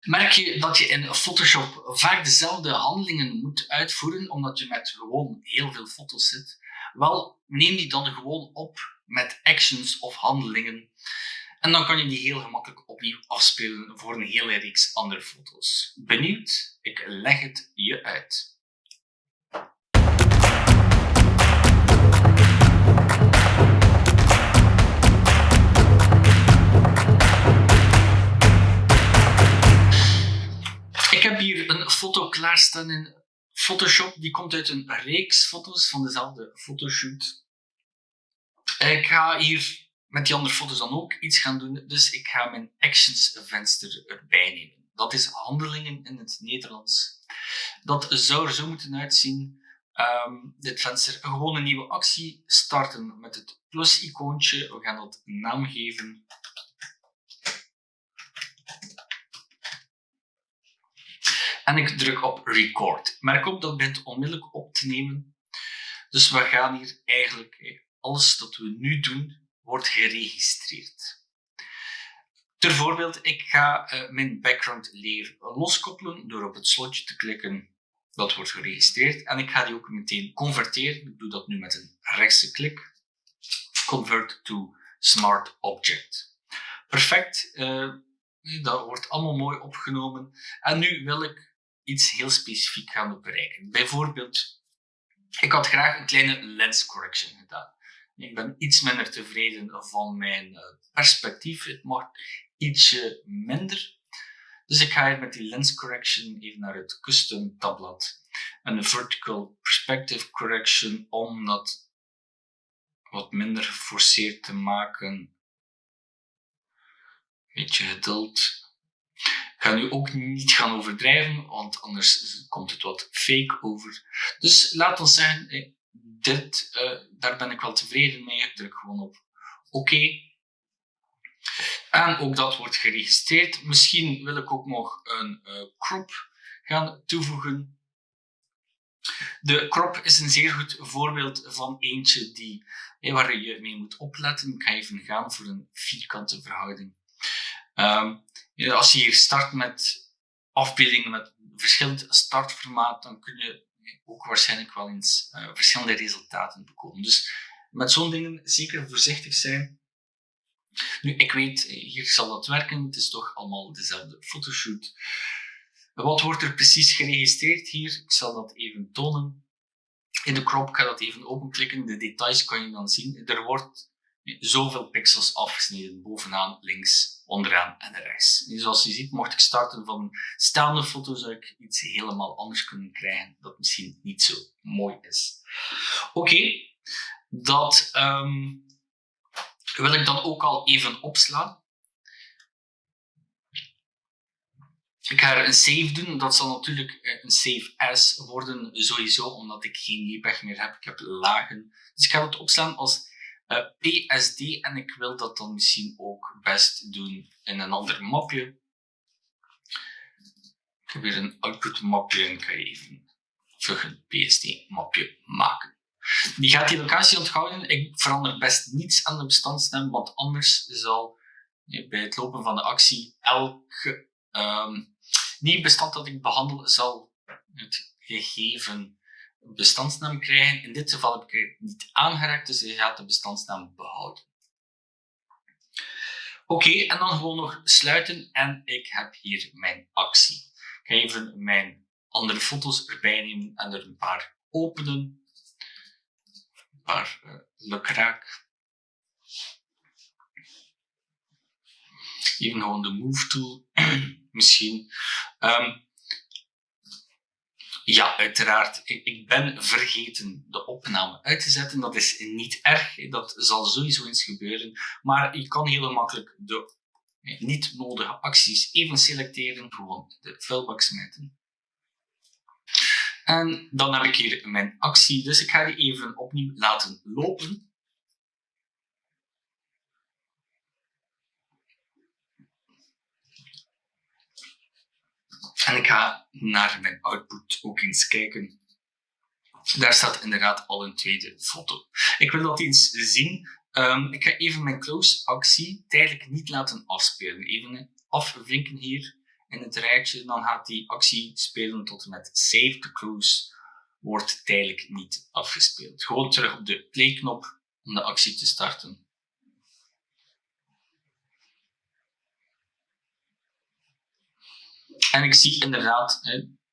Merk je dat je in Photoshop vaak dezelfde handelingen moet uitvoeren, omdat je met gewoon heel veel foto's zit? Wel, neem die dan gewoon op met actions of handelingen. En dan kan je die heel gemakkelijk opnieuw afspelen voor een hele reeks andere foto's. Benieuwd? Ik leg het je uit. Klaarstaan in Photoshop. Die komt uit een reeks foto's van dezelfde fotoshoot. Ik ga hier met die andere foto's dan ook iets gaan doen. Dus ik ga mijn actions venster erbij nemen. Dat is handelingen in het Nederlands. Dat zou er zo moeten uitzien. Um, dit venster, gewoon een nieuwe actie starten met het plus-icoontje. We gaan dat naam geven. En ik druk op record. Merk op dat begint onmiddellijk op te nemen. Dus we gaan hier eigenlijk, alles dat we nu doen, wordt geregistreerd. Ter voorbeeld, ik ga uh, mijn background layer loskoppelen door op het slotje te klikken. Dat wordt geregistreerd. En ik ga die ook meteen converteren. Ik doe dat nu met een rechtse klik. Convert to Smart Object. Perfect. Uh, dat wordt allemaal mooi opgenomen. En nu wil ik iets heel specifiek gaan bereiken. Bijvoorbeeld, ik had graag een kleine lens correction gedaan. Ik ben iets minder tevreden van mijn eh, perspectief. Het mag ietsje minder. Dus ik ga hier met die lens correction even naar het custom tabblad. En de vertical perspective correction om dat wat minder geforceerd te maken. Beetje geduld ga nu ook niet gaan overdrijven, want anders komt het wat fake over. Dus laat ons zeggen, eh, dit, uh, daar ben ik wel tevreden mee. Ik druk gewoon op oké. En ook dat wordt geregistreerd. Misschien wil ik ook nog een uh, crop gaan toevoegen. De crop is een zeer goed voorbeeld van eentje die, waar je mee moet opletten. Ik ga even gaan voor een vierkante verhouding. Um, als je hier start met afbeeldingen met verschillend startformaat, dan kun je ook waarschijnlijk wel eens uh, verschillende resultaten bekomen. Dus met zo'n dingen zeker voorzichtig zijn. Nu, ik weet, hier zal dat werken. Het is toch allemaal dezelfde fotoshoot. Wat wordt er precies geregistreerd hier? Ik zal dat even tonen. In de crop kan dat even openklikken. De details kan je dan zien. Er wordt zoveel pixels afgesneden, bovenaan, links, onderaan en rechts. En zoals je ziet, mocht ik starten van staande foto, zou ik iets helemaal anders kunnen krijgen, dat misschien niet zo mooi is. Oké, dat um, wil ik dan ook al even opslaan. Ik ga er een save doen. Dat zal natuurlijk eh, een save as worden, sowieso, omdat ik geen JPEG meer heb. Ik heb lagen. Dus ik ga het opslaan als uh, PSD en ik wil dat dan misschien ook best doen in een ander mapje. Ik heb weer een output mapje en ik ga even een PSD mapje maken. Die gaat die locatie onthouden. Ik verander best niets aan de bestandsnaam, want anders zal bij het lopen van de actie elke um, nieuw bestand dat ik behandel zal het gegeven bestandsnaam krijgen. In dit geval heb ik het niet aangeraakt, dus je gaat de bestandsnaam behouden. Oké, en dan gewoon nog sluiten en ik heb hier mijn actie. Ik ga even mijn andere foto's erbij nemen en er een paar openen. Een paar uh, lukraak. Even gewoon de move tool misschien. Um, ja, uiteraard. Ik ben vergeten de opname uit te zetten. Dat is niet erg. Dat zal sowieso eens gebeuren. Maar je kan heel makkelijk de niet nodige acties even selecteren. Gewoon de vuilbak smijten. En dan heb ik hier mijn actie. Dus ik ga die even opnieuw laten lopen. En ik ga naar mijn output ook eens kijken. Daar staat inderdaad al een tweede foto. Ik wil dat eens zien. Um, ik ga even mijn close actie tijdelijk niet laten afspelen. Even afvinken hier. in het rijtje, dan gaat die actie spelen tot en met Save the Cruise wordt tijdelijk niet afgespeeld. Gewoon terug op de playknop om de actie te starten. En ik zie inderdaad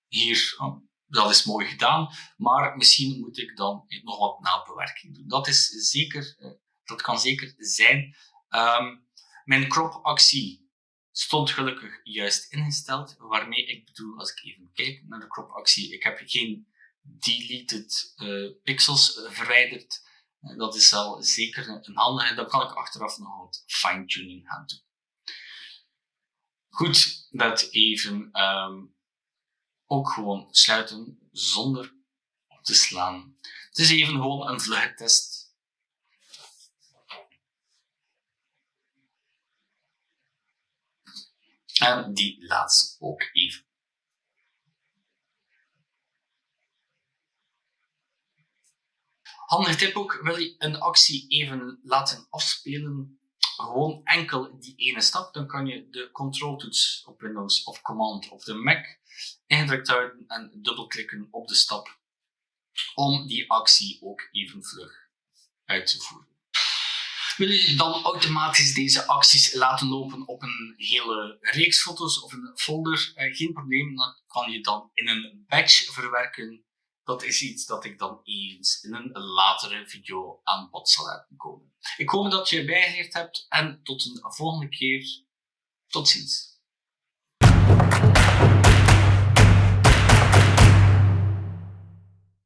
hier, oh, dat is mooi gedaan, maar misschien moet ik dan nog wat nabewerking doen. Dat, is zeker, eh, dat kan zeker zijn. Um, mijn crop-actie stond gelukkig juist ingesteld, waarmee ik bedoel, als ik even kijk naar de crop-actie, ik heb geen deleted uh, pixels verwijderd. Uh, dat is al zeker een handige. Dan kan ik achteraf nog wat fine-tuning gaan doen. Goed, dat even um, ook gewoon sluiten zonder op te slaan. Het is even gewoon een vlugge test. En die laatste ook even. Handige tip ook, wil je een actie even laten afspelen, gewoon enkel die ene stap, dan kan je de control-toets op Windows of Command op de Mac ingedrukt houden en dubbelklikken op de stap om die actie ook even vlug uit te voeren. Wil je dan automatisch deze acties laten lopen op een hele reeks foto's of een folder? Eh, geen probleem, dan kan je dan in een batch verwerken. Dat is iets dat ik dan eens in een latere video aan bod zal laten komen. Ik hoop dat je bijgeleerd hebt en tot een volgende keer. Tot ziens.